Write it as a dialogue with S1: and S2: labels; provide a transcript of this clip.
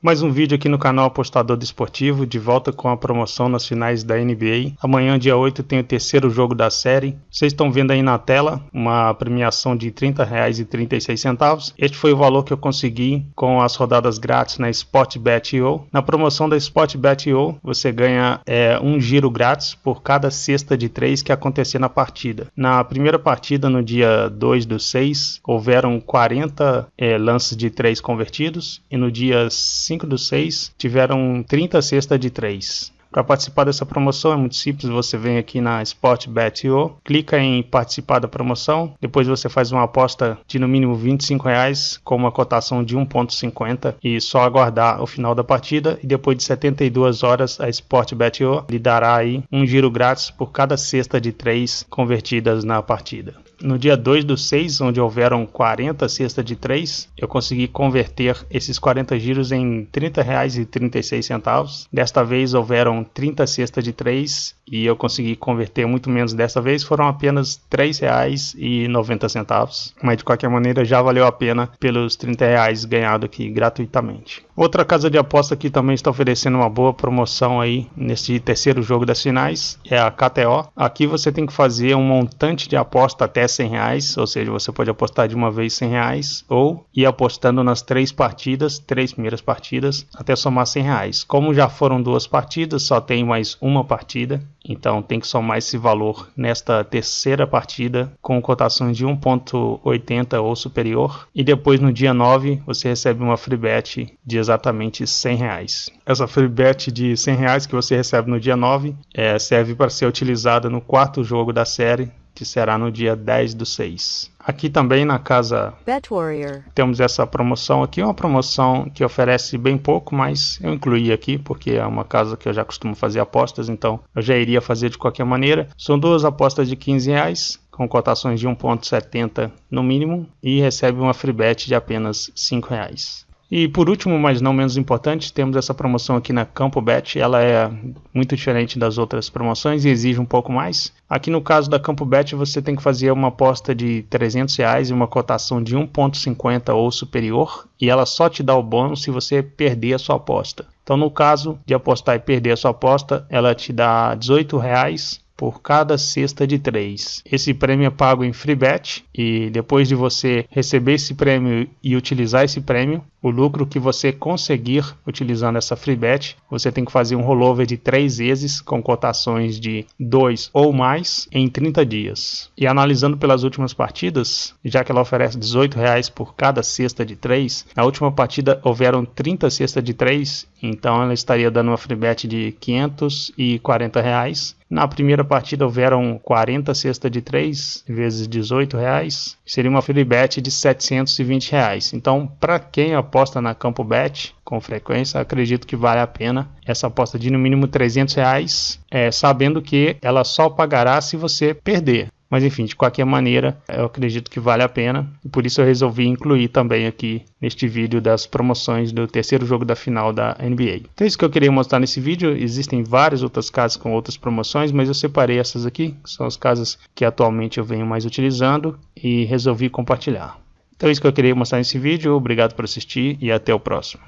S1: Mais um vídeo aqui no canal Apostador Desportivo, de volta com a promoção nas finais da NBA. Amanhã, dia 8, tem o terceiro jogo da série. Vocês estão vendo aí na tela uma premiação de R$ 30,36. Este foi o valor que eu consegui com as rodadas grátis na Sportbet.io. Na promoção da Sportbet.io, você ganha é, um giro grátis por cada cesta de três que acontecer na partida. Na primeira partida, no dia 2 do 6, houveram 40 é, lances de três convertidos e no dia 5 dos 6 tiveram 30 cestas de 3. Para participar dessa promoção é muito simples, você vem aqui na Sportbet.io, clica em participar da promoção, depois você faz uma aposta de no mínimo 25 reais com uma cotação de 1.50 e só aguardar o final da partida e depois de 72 horas a Sportbet.io lhe dará aí um giro grátis por cada cesta de 3 convertidas na partida. No dia 2 do 6, onde houveram 40 cestas de 3, eu consegui converter esses 40 giros em R$ 30,36. Desta vez houveram 30 cestas de 3 e eu consegui converter muito menos dessa vez, foram apenas R$ 3,90. Mas de qualquer maneira já valeu a pena pelos 30 reais ganhado aqui gratuitamente. Outra casa de aposta que também está oferecendo uma boa promoção aí nesse terceiro jogo das finais é a KTO. Aqui você tem que fazer um montante de aposta até 100 reais, ou seja, você pode apostar de uma vez 100 reais ou ir apostando nas três partidas, três primeiras partidas, até somar 100 reais. Como já foram duas partidas, só tem mais uma partida, então tem que somar esse valor nesta terceira partida com cotações de 1.80 ou superior. E depois no dia 9 você recebe uma free bet de exatamente 100 reais. Essa free bet de 100 reais que você recebe no dia 9 é, serve para ser utilizada no quarto jogo da série que será no dia 10 do 6. Aqui também na casa temos essa promoção aqui, uma promoção que oferece bem pouco, mas eu incluí aqui porque é uma casa que eu já costumo fazer apostas, então eu já iria fazer de qualquer maneira. São duas apostas de 15 reais, com cotações de 1.70 no mínimo e recebe uma free bet de apenas 5 reais. E por último, mas não menos importante, temos essa promoção aqui na Campo Bet. Ela é muito diferente das outras promoções e exige um pouco mais. Aqui no caso da Campo Bet, você tem que fazer uma aposta de 300 reais e uma cotação de 1,50 ou superior. E ela só te dá o bônus se você perder a sua aposta. Então, no caso de apostar e perder a sua aposta, ela te dá 18 reais por cada cesta de três. Esse prêmio é pago em free bet e depois de você receber esse prêmio e utilizar esse prêmio, o lucro que você conseguir utilizando essa free bet, você tem que fazer um rollover de três vezes com cotações de 2 ou mais em 30 dias. E analisando pelas últimas partidas, já que ela oferece 18 reais por cada cesta de 3, na última partida houveram 30 cestas de 3, então ela estaria dando uma free bet de 540 reais na primeira partida houveram 40 cestas de 3 vezes 18 reais, seria uma free bet de 720 reais. Então, para quem aposta na Campo Bet com frequência, acredito que vale a pena essa aposta de no mínimo 300 reais, é, sabendo que ela só pagará se você perder. Mas enfim, de qualquer maneira, eu acredito que vale a pena. E por isso eu resolvi incluir também aqui neste vídeo das promoções do terceiro jogo da final da NBA. Então é isso que eu queria mostrar nesse vídeo. Existem várias outras casas com outras promoções, mas eu separei essas aqui, que são as casas que atualmente eu venho mais utilizando e resolvi compartilhar. Então é isso que eu queria mostrar nesse vídeo. Obrigado por assistir e até o próximo.